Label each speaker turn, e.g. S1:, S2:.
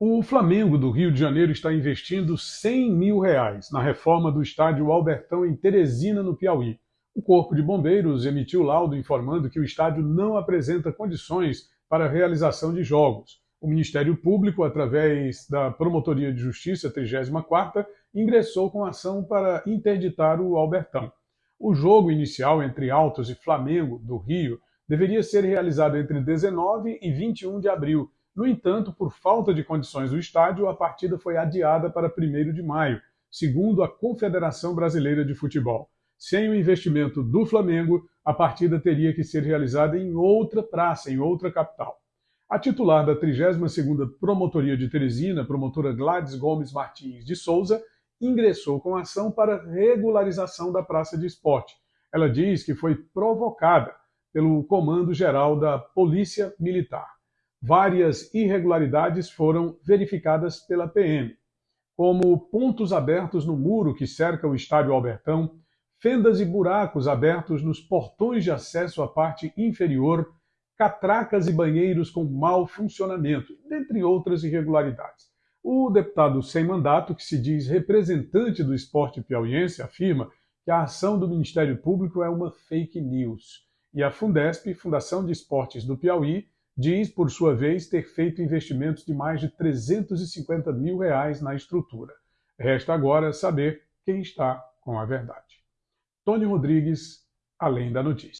S1: O Flamengo do Rio de Janeiro está investindo 100 mil reais na reforma do estádio Albertão em Teresina, no Piauí. O Corpo de Bombeiros emitiu laudo informando que o estádio não apresenta condições para a realização de jogos. O Ministério Público, através da Promotoria de Justiça 34ª, ingressou com ação para interditar o Albertão. O jogo inicial entre Altos e Flamengo do Rio deveria ser realizado entre 19 e 21 de abril, no entanto, por falta de condições do estádio, a partida foi adiada para 1 de maio, segundo a Confederação Brasileira de Futebol. Sem o investimento do Flamengo, a partida teria que ser realizada em outra praça, em outra capital. A titular da 32ª Promotoria de Teresina, promotora Gladys Gomes Martins de Souza, ingressou com ação para regularização da praça de esporte. Ela diz que foi provocada pelo Comando Geral da Polícia Militar várias irregularidades foram verificadas pela PM, como pontos abertos no muro que cerca o estádio Albertão, fendas e buracos abertos nos portões de acesso à parte inferior, catracas e banheiros com mau funcionamento, dentre outras irregularidades. O deputado sem mandato, que se diz representante do esporte piauiense, afirma que a ação do Ministério Público é uma fake news. E a Fundesp, Fundação de Esportes do Piauí, diz, por sua vez, ter feito investimentos de mais de 350 mil reais na estrutura. Resta agora saber quem está com a verdade. Tony Rodrigues, Além da Notícia.